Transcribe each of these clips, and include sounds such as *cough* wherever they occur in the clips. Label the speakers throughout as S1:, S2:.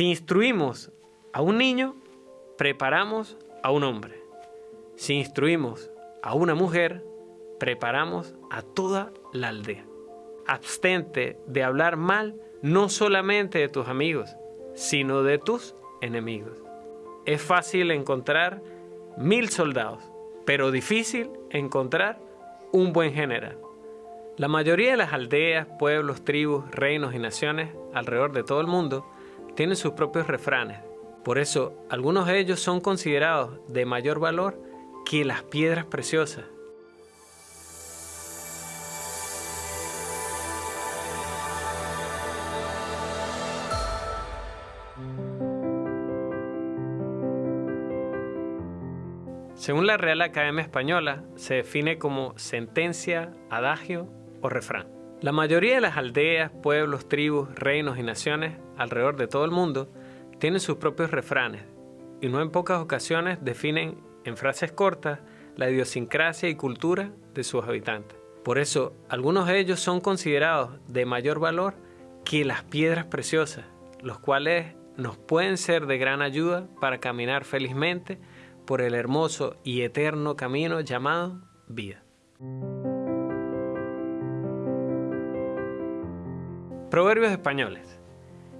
S1: Si instruimos a un niño, preparamos a un hombre. Si instruimos a una mujer, preparamos a toda la aldea. Abstente de hablar mal no solamente de tus amigos, sino de tus enemigos. Es fácil encontrar mil soldados, pero difícil encontrar un buen general. La mayoría de las aldeas, pueblos, tribus, reinos y naciones alrededor de todo el mundo tienen sus propios refranes. Por eso, algunos de ellos son considerados de mayor valor que las piedras preciosas Según la Real Academia Española, se define como sentencia, adagio o refrán. La mayoría de las aldeas, pueblos, tribus, reinos y naciones alrededor de todo el mundo tienen sus propios refranes y no en pocas ocasiones definen en frases cortas la idiosincrasia y cultura de sus habitantes. Por eso, algunos de ellos son considerados de mayor valor que las piedras preciosas, los cuales nos pueden ser de gran ayuda para caminar felizmente por el hermoso y eterno camino llamado vida. Proverbios españoles.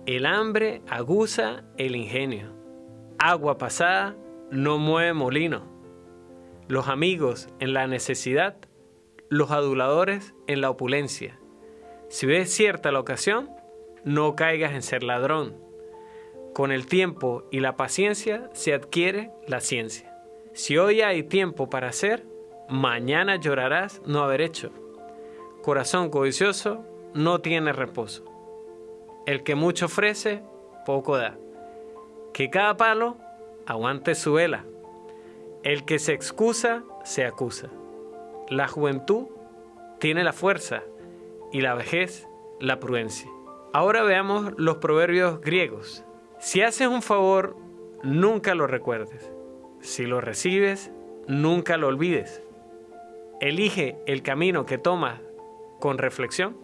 S1: El hambre aguza el ingenio. Agua pasada no mueve molino. Los amigos en la necesidad, los aduladores en la opulencia. Si ves cierta la ocasión, no caigas en ser ladrón con el tiempo y la paciencia se adquiere la ciencia. Si hoy hay tiempo para hacer, mañana llorarás no haber hecho. Corazón codicioso no tiene reposo. El que mucho ofrece, poco da. Que cada palo aguante su vela. El que se excusa, se acusa. La juventud tiene la fuerza y la vejez la prudencia. Ahora veamos los proverbios griegos. Si haces un favor, nunca lo recuerdes. Si lo recibes, nunca lo olvides. Elige el camino que tomas con reflexión,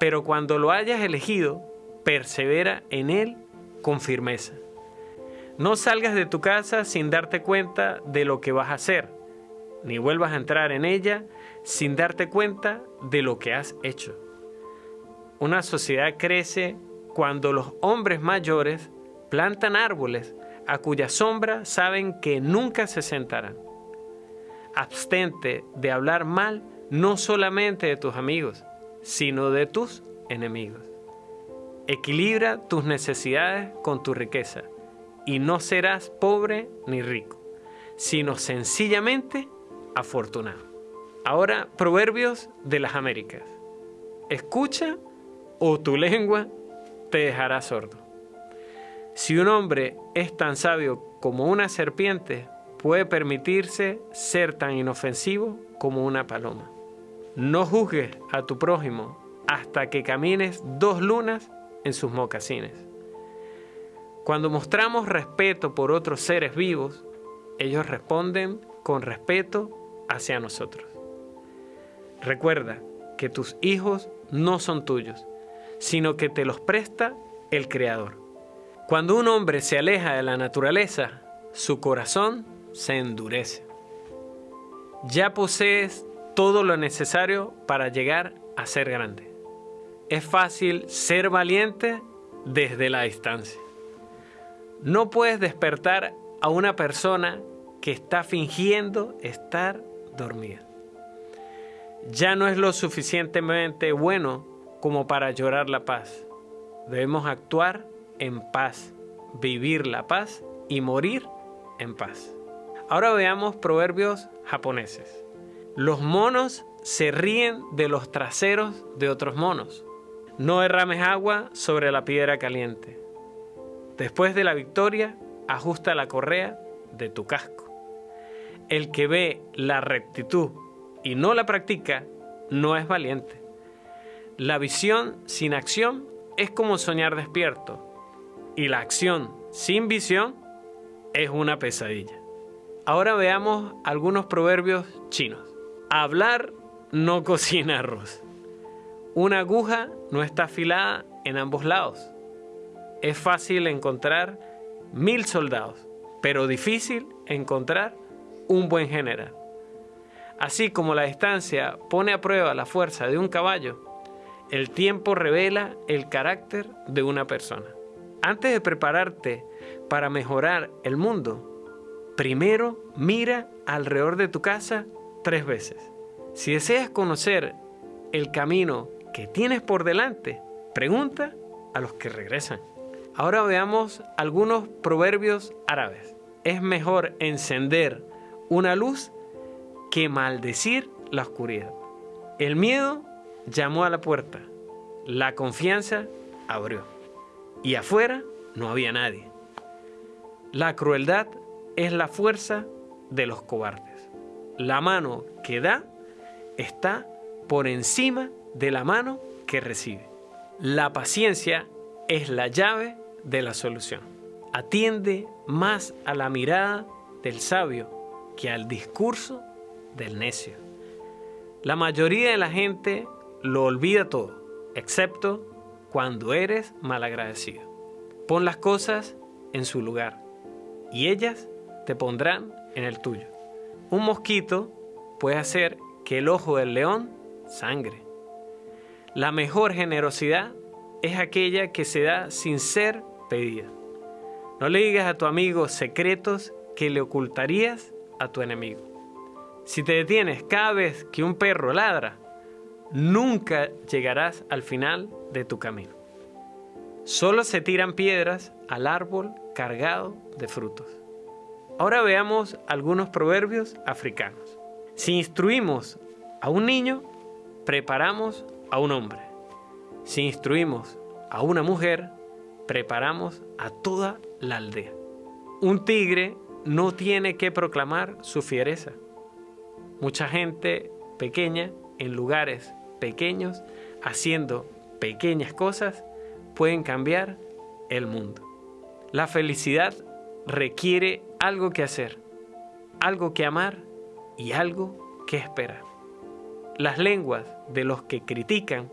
S1: pero cuando lo hayas elegido, persevera en él con firmeza. No salgas de tu casa sin darte cuenta de lo que vas a hacer, ni vuelvas a entrar en ella sin darte cuenta de lo que has hecho. Una sociedad crece cuando los hombres mayores plantan árboles a cuya sombra saben que nunca se sentarán. Abstente de hablar mal no solamente de tus amigos, sino de tus enemigos. Equilibra tus necesidades con tu riqueza y no serás pobre ni rico, sino sencillamente afortunado. Ahora, Proverbios de las Américas. Escucha o tu lengua te dejará sordo. Si un hombre es tan sabio como una serpiente, puede permitirse ser tan inofensivo como una paloma. No juzgues a tu prójimo hasta que camines dos lunas en sus mocasines. Cuando mostramos respeto por otros seres vivos, ellos responden con respeto hacia nosotros. Recuerda que tus hijos no son tuyos, sino que te los presta el Creador. Cuando un hombre se aleja de la naturaleza, su corazón se endurece. Ya posees todo lo necesario para llegar a ser grande. Es fácil ser valiente desde la distancia. No puedes despertar a una persona que está fingiendo estar dormida. Ya no es lo suficientemente bueno como para llorar la paz. Debemos actuar en paz, vivir la paz y morir en paz. Ahora veamos proverbios japoneses. Los monos se ríen de los traseros de otros monos. No derrames agua sobre la piedra caliente. Después de la victoria, ajusta la correa de tu casco. El que ve la rectitud y no la practica, no es valiente. La visión sin acción es como soñar despierto y la acción sin visión es una pesadilla. Ahora veamos algunos proverbios chinos. Hablar no *laughs* cocina arroz. Una aguja no está afilada en ambos lados. es fácil encontrar mil soldados, pero difícil encontrar un buen general. Así como la distancia pone a prueba la fuerza de un caballo, el tiempo revela el carácter de una persona. Antes de prepararte para mejorar el mundo, primero mira alrededor de tu casa tres veces. Si deseas conocer el camino que tienes por delante, pregunta a los que regresan. Ahora veamos algunos proverbios árabes. Es mejor encender una luz que maldecir la oscuridad. El miedo llamó a la puerta, la confianza abrió y afuera no había nadie. La crueldad es la fuerza de los cobardes. La mano que da está por encima de la mano que recibe. La paciencia es la llave de la solución. Atiende más a la mirada del sabio que al discurso del necio. La mayoría de la gente lo olvida todo, excepto cuando eres malagradecido. Pon las cosas en su lugar y ellas te pondrán en el tuyo. Un mosquito puede hacer que el ojo del león sangre. La mejor generosidad es aquella que se da sin ser pedida. No le digas a tu amigo secretos que le ocultarías a tu enemigo. Si te detienes cada vez que un perro ladra, nunca llegarás al final de tu camino. Solo se tiran piedras al árbol cargado de frutos. Ahora veamos algunos proverbios africanos. Si instruimos a un niño, preparamos a un hombre. Si instruimos a una mujer, preparamos a toda la aldea. Un tigre no tiene que proclamar su fiereza. Mucha gente pequeña en lugares pequeños, haciendo pequeñas cosas, pueden cambiar el mundo. La felicidad requiere algo que hacer, algo que amar y algo que esperar. Las lenguas de los que critican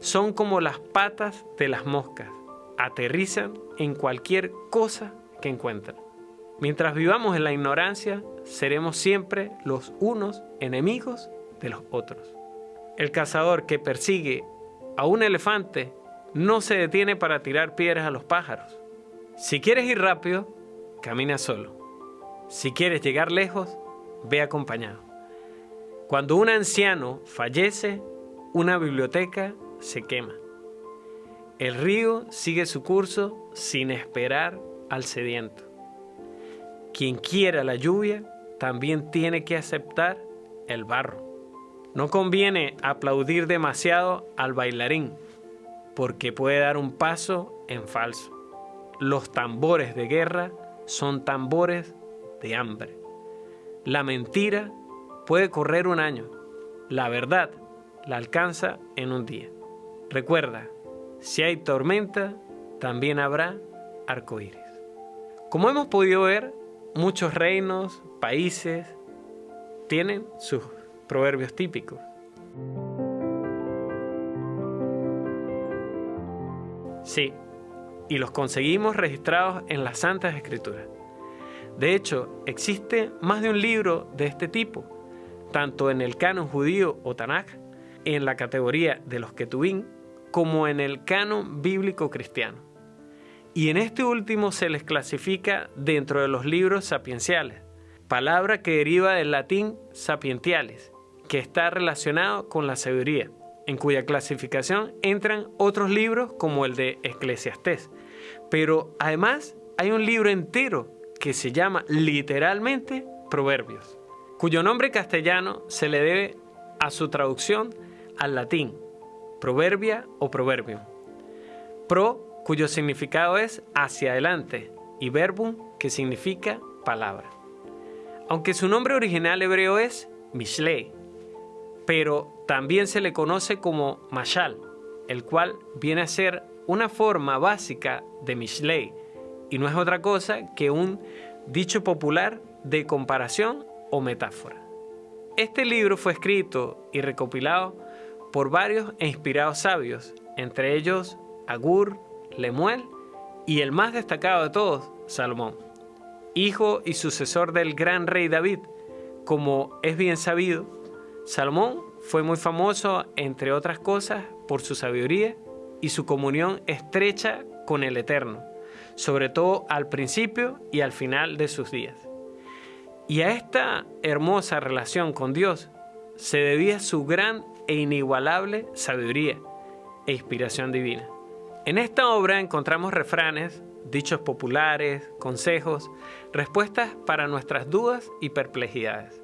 S1: son como las patas de las moscas, aterrizan en cualquier cosa que encuentran. Mientras vivamos en la ignorancia, seremos siempre los unos enemigos de los otros. El cazador que persigue a un elefante no se detiene para tirar piedras a los pájaros. Si quieres ir rápido, camina solo. Si quieres llegar lejos, ve acompañado. Cuando un anciano fallece, una biblioteca se quema. El río sigue su curso sin esperar al sediento. Quien quiera la lluvia también tiene que aceptar el barro. No conviene aplaudir demasiado al bailarín, porque puede dar un paso en falso. Los tambores de guerra son tambores de hambre. La mentira puede correr un año, la verdad la alcanza en un día. Recuerda, si hay tormenta, también habrá arcoíris. Como hemos podido ver, muchos reinos, países, tienen sus proverbios típicos. Sí, y los conseguimos registrados en las Santas Escrituras. De hecho, existe más de un libro de este tipo, tanto en el canon judío o Tanaj, en la categoría de los Ketubín, como en el canon bíblico cristiano. Y en este último se les clasifica dentro de los libros sapienciales, palabra que deriva del latín sapientiales, que está relacionado con la sabiduría, en cuya clasificación entran otros libros como el de Eclesiastés. Pero además hay un libro entero que se llama literalmente Proverbios, cuyo nombre castellano se le debe a su traducción al latín, proverbia o proverbio. Pro, cuyo significado es hacia adelante, y verbum, que significa palabra. Aunque su nombre original hebreo es Mishlei, pero también se le conoce como Mashal, el cual viene a ser una forma básica de Mishlei, y no es otra cosa que un dicho popular de comparación o metáfora. Este libro fue escrito y recopilado por varios e inspirados sabios, entre ellos Agur, Lemuel y el más destacado de todos, Salomón, hijo y sucesor del gran rey David. Como es bien sabido, Salomón fue muy famoso, entre otras cosas, por su sabiduría y su comunión estrecha con el Eterno, sobre todo al principio y al final de sus días. Y a esta hermosa relación con Dios se debía su gran e inigualable sabiduría e inspiración divina. En esta obra encontramos refranes, dichos populares, consejos, respuestas para nuestras dudas y perplejidades.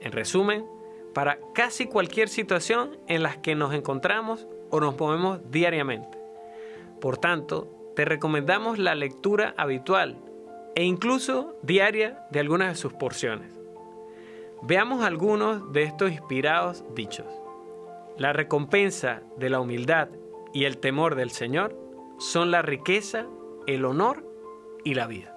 S1: En resumen, para casi cualquier situación en la que nos encontramos o nos movemos diariamente. Por tanto, te recomendamos la lectura habitual e incluso diaria de algunas de sus porciones. Veamos algunos de estos inspirados dichos. La recompensa de la humildad y el temor del Señor son la riqueza, el honor y la vida.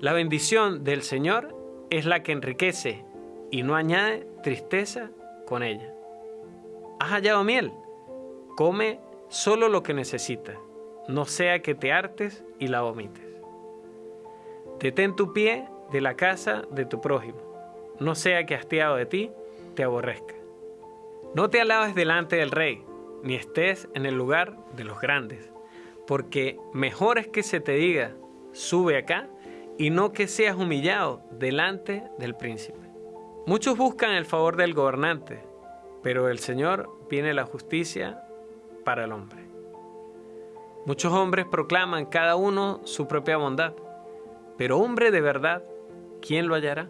S1: La bendición del Señor es la que enriquece y no añade tristeza con ella. ¿Has hallado miel? Come solo lo que necesitas, no sea que te hartes y la vomites. Detén tu pie de la casa de tu prójimo, no sea que hastiado de ti te aborrezca. No te alabes delante del rey, ni estés en el lugar de los grandes, porque mejor es que se te diga, sube acá, y no que seas humillado delante del príncipe. Muchos buscan el favor del gobernante, pero el Señor viene la justicia para el hombre. Muchos hombres proclaman cada uno su propia bondad, pero hombre de verdad, ¿quién lo hallará?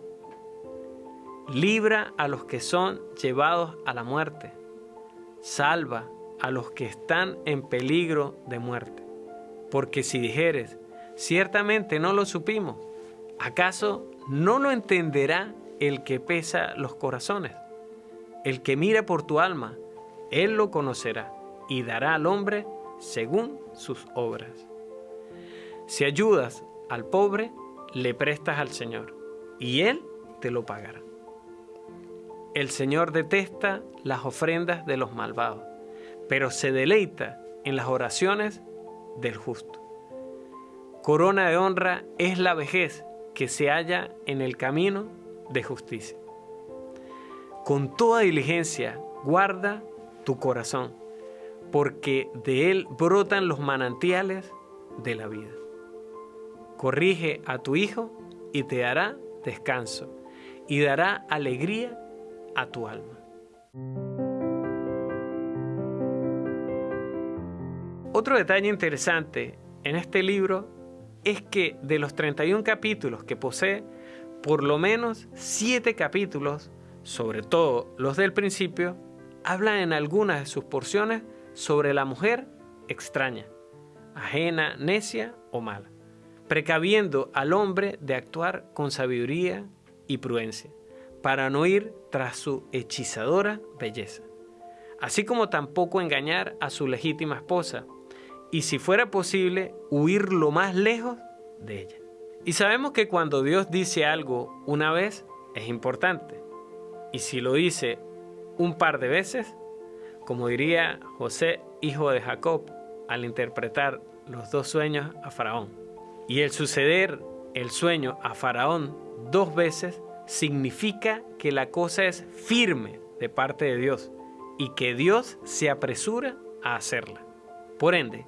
S1: libra a los que son llevados a la muerte, salva a los que están en peligro de muerte. Porque si dijeres, ciertamente no lo supimos, ¿acaso no lo entenderá el que pesa los corazones? El que mira por tu alma, él lo conocerá y dará al hombre según sus obras. Si ayudas al pobre, le prestas al Señor, y Él te lo pagará. El Señor detesta las ofrendas de los malvados, pero se deleita en las oraciones del justo. Corona de honra es la vejez que se halla en el camino de justicia. Con toda diligencia guarda tu corazón, porque de él brotan los manantiales de la vida. Corrige a tu hijo y te dará descanso y dará alegría a tu alma. Otro detalle interesante en este libro es que de los 31 capítulos que posee, por lo menos 7 capítulos, sobre todo los del principio, hablan en algunas de sus porciones sobre la mujer extraña, ajena, necia o mala, precaviendo al hombre de actuar con sabiduría y prudencia para no ir tras su hechizadora belleza, así como tampoco engañar a su legítima esposa, y si fuera posible, huir lo más lejos de ella. Y sabemos que cuando Dios dice algo una vez, es importante, y si lo dice un par de veces, como diría José, hijo de Jacob, al interpretar los dos sueños a Faraón. Y el suceder el sueño a Faraón dos veces significa que la cosa es firme de parte de Dios y que Dios se apresura a hacerla. Por ende,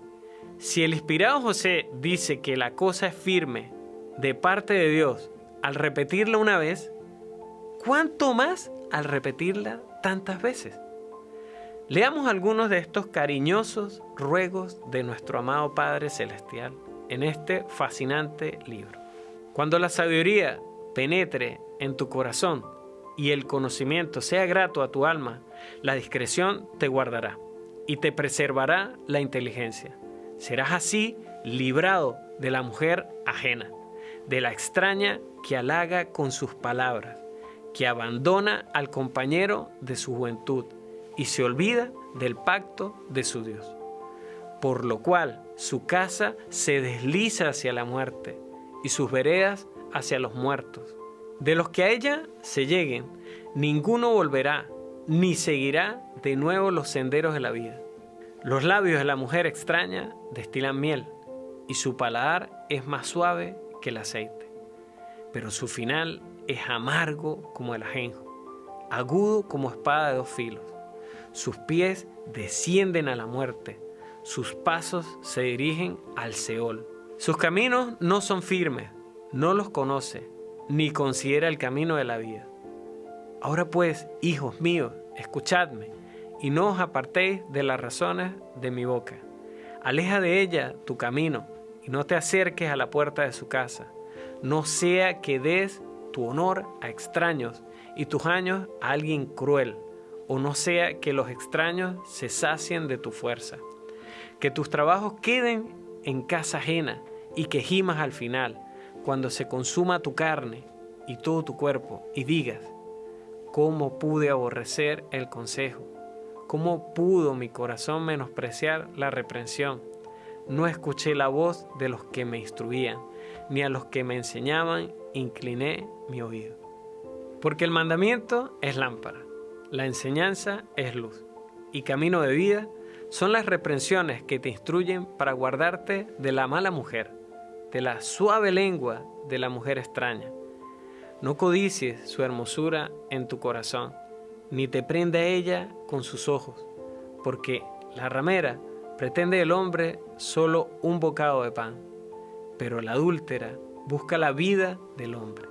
S1: si el inspirado José dice que la cosa es firme de parte de Dios al repetirla una vez, ¿cuánto más al repetirla tantas veces? Leamos algunos de estos cariñosos ruegos de nuestro amado Padre Celestial en este fascinante libro. Cuando la sabiduría penetre en tu corazón y el conocimiento sea grato a tu alma, la discreción te guardará y te preservará la inteligencia. Serás así librado de la mujer ajena, de la extraña que halaga con sus palabras, que abandona al compañero de su juventud y se olvida del pacto de su Dios. Por lo cual su casa se desliza hacia la muerte y sus veredas hacia los muertos. De los que a ella se lleguen, ninguno volverá, ni seguirá de nuevo los senderos de la vida. Los labios de la mujer extraña destilan miel, y su paladar es más suave que el aceite. Pero su final es amargo como el ajenjo, agudo como espada de dos filos. Sus pies descienden a la muerte, sus pasos se dirigen al Seol. Sus caminos no son firmes, no los conoce, ni considera el camino de la vida. Ahora pues, hijos míos, escuchadme, y no os apartéis de las razones de mi boca. Aleja de ella tu camino, y no te acerques a la puerta de su casa. No sea que des tu honor a extraños y tus años a alguien cruel, o no sea que los extraños se sacien de tu fuerza. Que tus trabajos queden en casa ajena y que gimas al final, cuando se consuma tu carne y todo tu cuerpo, y digas, ¿cómo pude aborrecer el consejo? ¿Cómo pudo mi corazón menospreciar la reprensión? No escuché la voz de los que me instruían, ni a los que me enseñaban incliné mi oído. Porque el mandamiento es lámpara, la enseñanza es luz, y camino de vida son las reprensiones que te instruyen para guardarte de la mala mujer, de la suave lengua de la mujer extraña. No codicies su hermosura en tu corazón, ni te prenda ella con sus ojos, porque la ramera pretende el hombre solo un bocado de pan, pero la adúltera busca la vida del hombre.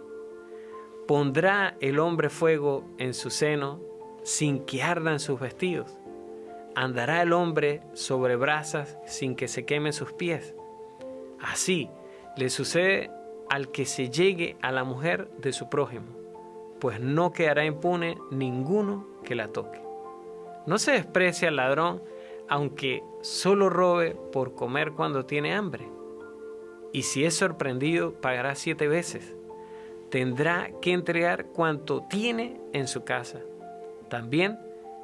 S1: ¿Pondrá el hombre fuego en su seno sin que ardan sus vestidos? ¿Andará el hombre sobre brasas sin que se quemen sus pies? Así le sucede al que se llegue a la mujer de su prójimo, pues no quedará impune ninguno que la toque. No se desprecia al ladrón, aunque solo robe por comer cuando tiene hambre. Y si es sorprendido, pagará siete veces. Tendrá que entregar cuanto tiene en su casa. También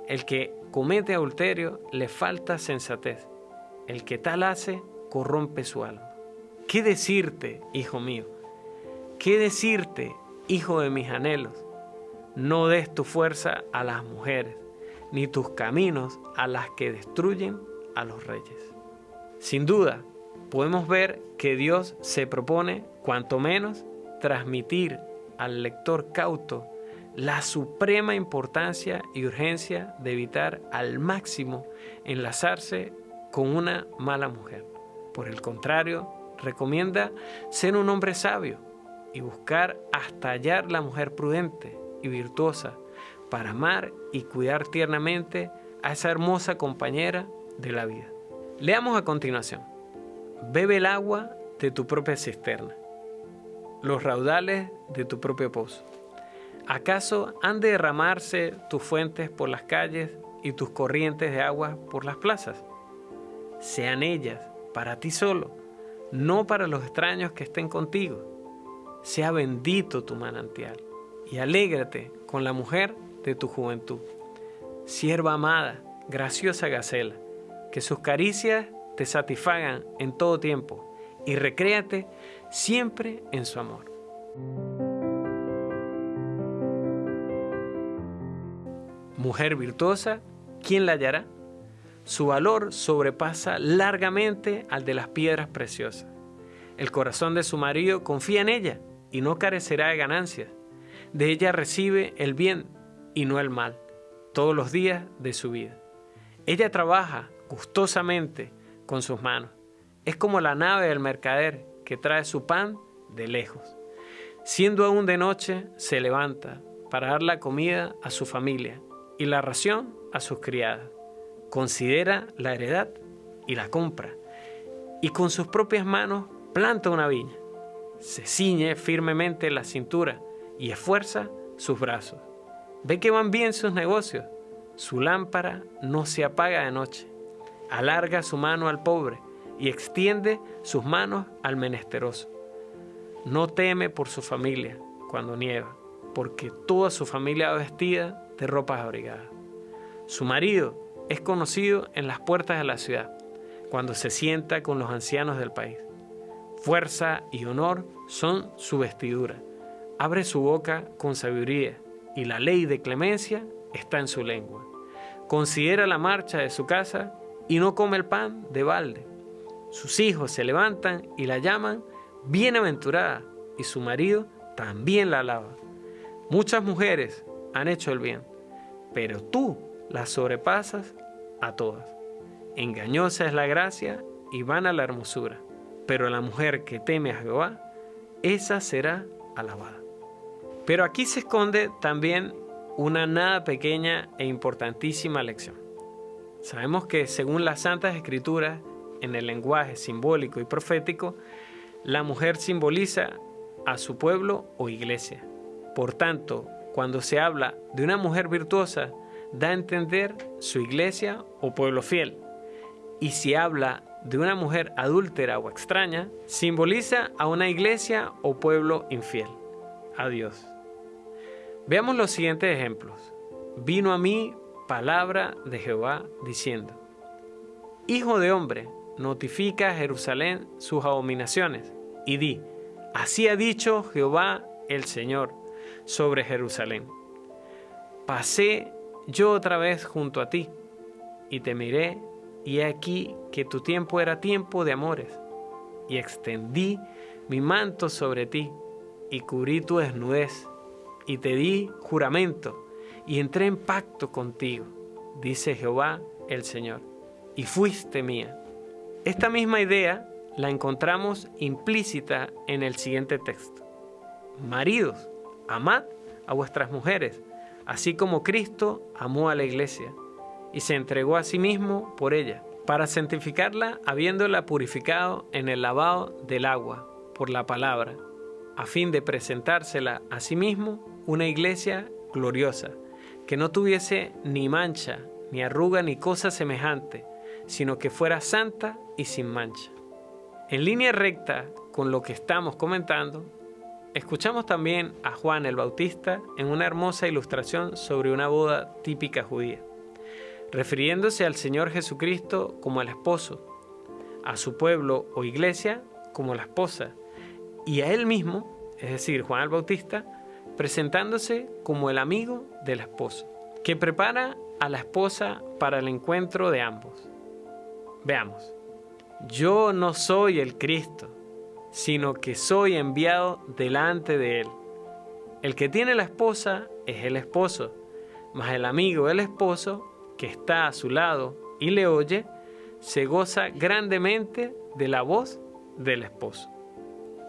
S1: el que comete adulterio le falta sensatez. El que tal hace corrompe su alma. ¿Qué decirte, hijo mío? ¿Qué decirte, hijo de mis anhelos? No des tu fuerza a las mujeres, ni tus caminos a las que destruyen a los reyes. Sin duda, podemos ver que Dios se propone, cuanto menos, transmitir al lector cauto la suprema importancia y urgencia de evitar al máximo enlazarse con una mala mujer. Por el contrario, recomienda ser un hombre sabio y buscar hasta hallar la mujer prudente y virtuosa para amar y cuidar tiernamente a esa hermosa compañera de la vida. Leamos a continuación. Bebe el agua de tu propia cisterna, los raudales de tu propio pozo ¿Acaso han de derramarse tus fuentes por las calles y tus corrientes de agua por las plazas? Sean ellas para ti solo, no para los extraños que estén contigo. Sea bendito tu manantial y alégrate con la mujer de tu juventud. Sierva amada, graciosa Gacela, que sus caricias te satisfagan en todo tiempo y recréate siempre en su amor. Mujer virtuosa, ¿quién la hallará? Su valor sobrepasa largamente al de las piedras preciosas. El corazón de su marido confía en ella y no carecerá de ganancias. De ella recibe el bien y no el mal, todos los días de su vida. Ella trabaja gustosamente con sus manos. Es como la nave del mercader que trae su pan de lejos. Siendo aún de noche, se levanta para dar la comida a su familia y la ración a sus criadas. Considera la heredad y la compra. Y con sus propias manos planta una viña. Se ciñe firmemente la cintura y esfuerza sus brazos. Ve que van bien sus negocios. Su lámpara no se apaga de noche. Alarga su mano al pobre y extiende sus manos al menesteroso. No teme por su familia cuando nieva, porque toda su familia vestida de ropas abrigadas. Su marido es conocido en las puertas de la ciudad, cuando se sienta con los ancianos del país. Fuerza y honor son su vestidura. Abre su boca con sabiduría y la ley de clemencia está en su lengua. Considera la marcha de su casa y no come el pan de balde. sus hijos se levantan y la llaman bienaventurada y su marido también la alaba. Muchas mujeres han hecho el bien, pero tú las sobrepasas a todas. Engañosa es la gracia y vana la hermosura, pero la mujer que teme a Jehová, esa será alabada. Pero aquí se esconde también una nada pequeña e importantísima lección. Sabemos que según las Santas Escrituras, en el lenguaje simbólico y profético, la mujer simboliza a su pueblo o iglesia. Por tanto, cuando se habla de una mujer virtuosa, da a entender su iglesia o pueblo fiel. Y si habla de una mujer adúltera o extraña, simboliza a una iglesia o pueblo infiel, a Dios. Veamos los siguientes ejemplos. Vino a mí palabra de Jehová diciendo, Hijo de hombre, notifica a Jerusalén sus abominaciones y di, así ha dicho Jehová el Señor sobre Jerusalén. Pasé yo otra vez junto a ti y te miré y he aquí que tu tiempo era tiempo de amores y extendí mi manto sobre ti y cubrí tu desnudez y te di juramento y entré en pacto contigo, dice Jehová el Señor, y fuiste mía esta misma idea la encontramos implícita en el siguiente texto. Maridos, amad a vuestras mujeres, así como Cristo amó a la iglesia y se entregó a sí mismo por ella, para santificarla habiéndola purificado en el lavado del agua por la palabra, a fin de presentársela a sí mismo una iglesia gloriosa, que no tuviese ni mancha, ni arruga, ni cosa semejante, sino que fuera santa y sin mancha. En línea recta con lo que estamos comentando, escuchamos también a Juan el Bautista en una hermosa ilustración sobre una boda típica judía, refiriéndose al Señor Jesucristo como el esposo, a su pueblo o iglesia como la esposa, y a él mismo, es decir, Juan el Bautista, presentándose como el amigo del esposo, que prepara a la esposa para el encuentro de ambos. Veamos, yo no soy el Cristo, sino que soy enviado delante de Él. El que tiene la esposa es el esposo, mas el amigo del esposo, que está a su lado y le oye, se goza grandemente de la voz del esposo.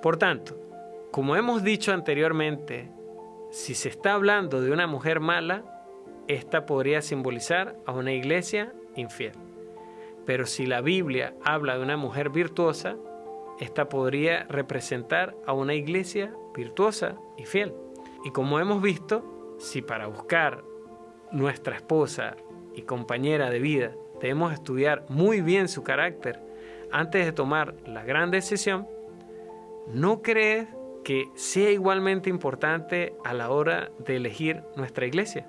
S1: Por tanto, como hemos dicho anteriormente, si se está hablando de una mujer mala, esta podría simbolizar a una iglesia infiel. Pero si la Biblia habla de una mujer virtuosa, esta podría representar a una iglesia virtuosa y fiel. Y como hemos visto, si para buscar nuestra esposa y compañera de vida debemos estudiar muy bien su carácter antes de tomar la gran decisión, ¿no crees que sea igualmente importante a la hora de elegir nuestra iglesia?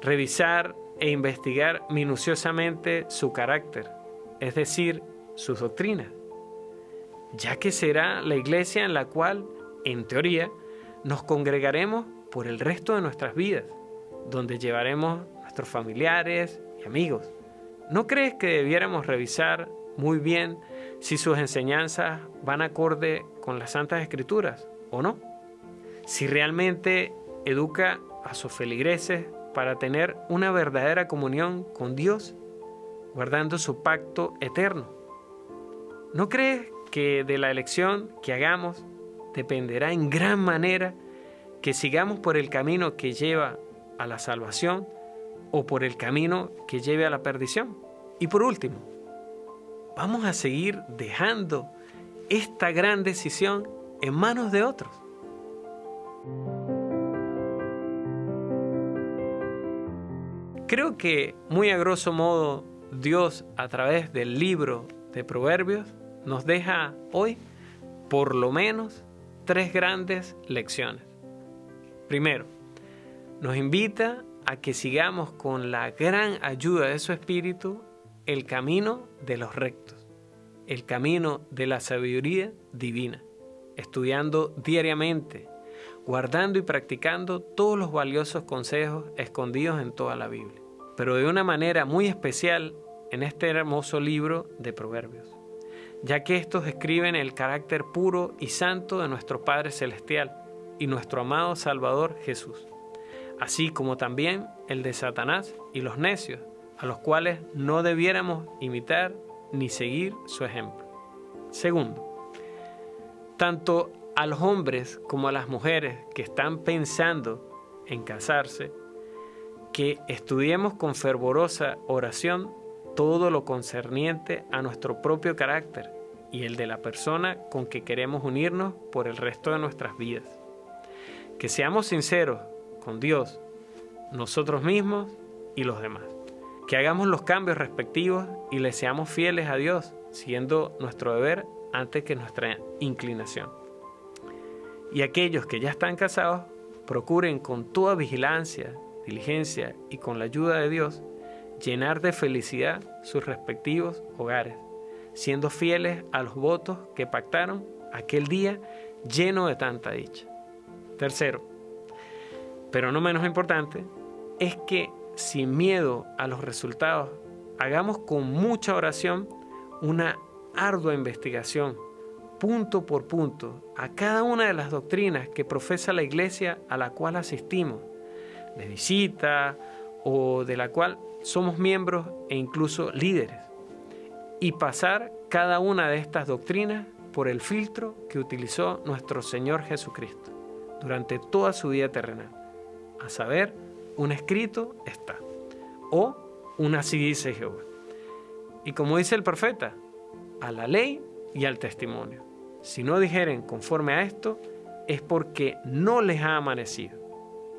S1: Revisar e investigar minuciosamente su carácter, es decir, sus doctrinas, ya que será la iglesia en la cual, en teoría, nos congregaremos por el resto de nuestras vidas, donde llevaremos nuestros familiares y amigos. ¿No crees que debiéramos revisar muy bien si sus enseñanzas van acorde con las Santas Escrituras o no? Si realmente educa a sus feligreses para tener una verdadera comunión con Dios, guardando su pacto eterno. ¿No crees que de la elección que hagamos dependerá en gran manera que sigamos por el camino que lleva a la salvación o por el camino que lleve a la perdición? Y por último, vamos a seguir dejando esta gran decisión en manos de otros. Creo que muy a grosso modo Dios a través del libro de Proverbios nos deja hoy por lo menos tres grandes lecciones. Primero, nos invita a que sigamos con la gran ayuda de su Espíritu el camino de los rectos, el camino de la sabiduría divina, estudiando diariamente guardando y practicando todos los valiosos consejos escondidos en toda la Biblia, pero de una manera muy especial en este hermoso libro de Proverbios. Ya que estos describen el carácter puro y santo de nuestro Padre Celestial y nuestro amado Salvador Jesús, así como también el de Satanás y los necios, a los cuales no debiéramos imitar ni seguir su ejemplo. Segundo, tanto a los hombres como a las mujeres que están pensando en casarse, que estudiemos con fervorosa oración todo lo concerniente a nuestro propio carácter y el de la persona con que queremos unirnos por el resto de nuestras vidas. Que seamos sinceros con Dios, nosotros mismos y los demás. Que hagamos los cambios respectivos y le seamos fieles a Dios, siendo nuestro deber antes que nuestra inclinación. Y aquellos que ya están casados, procuren con toda vigilancia, diligencia y con la ayuda de Dios, llenar de felicidad sus respectivos hogares, siendo fieles a los votos que pactaron aquel día lleno de tanta dicha. Tercero, pero no menos importante, es que sin miedo a los resultados, hagamos con mucha oración una ardua investigación, punto por punto, a cada una de las doctrinas que profesa la iglesia a la cual asistimos, de visita o de la cual somos miembros e incluso líderes, y pasar cada una de estas doctrinas por el filtro que utilizó nuestro Señor Jesucristo durante toda su vida terrenal, a saber, un escrito está, o una así dice Jehová. Y como dice el profeta, a la ley y al testimonio. Si no dijeren conforme a esto, es porque no les ha amanecido.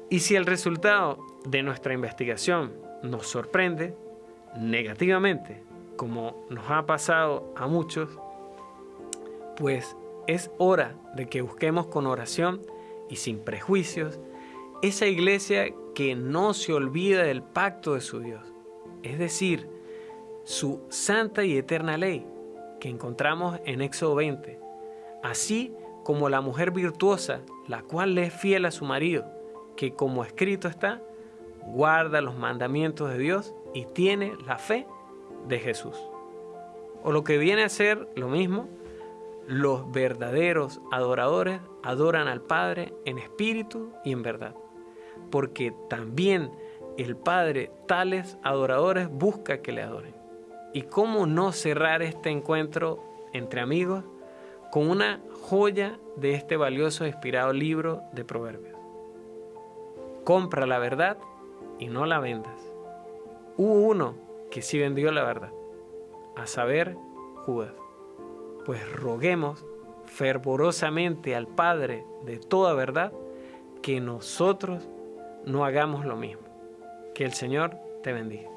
S1: Y si el resultado de nuestra investigación nos sorprende negativamente, como nos ha pasado a muchos, pues es hora de que busquemos con oración y sin prejuicios esa iglesia que no se olvida del pacto de su Dios, es decir, su santa y eterna ley, que encontramos en Éxodo 20, así como la mujer virtuosa, la cual le es fiel a su marido, que como escrito está, guarda los mandamientos de Dios y tiene la fe de Jesús. O lo que viene a ser lo mismo, los verdaderos adoradores adoran al Padre en espíritu y en verdad, porque también el Padre tales adoradores busca que le adoren. ¿Y cómo no cerrar este encuentro entre amigos con una joya de este valioso e inspirado libro de Proverbios? Compra la verdad y no la vendas. Hubo uno que sí vendió la verdad, a saber, Judas. Pues roguemos fervorosamente al Padre de toda verdad que nosotros no hagamos lo mismo. Que el Señor te bendiga.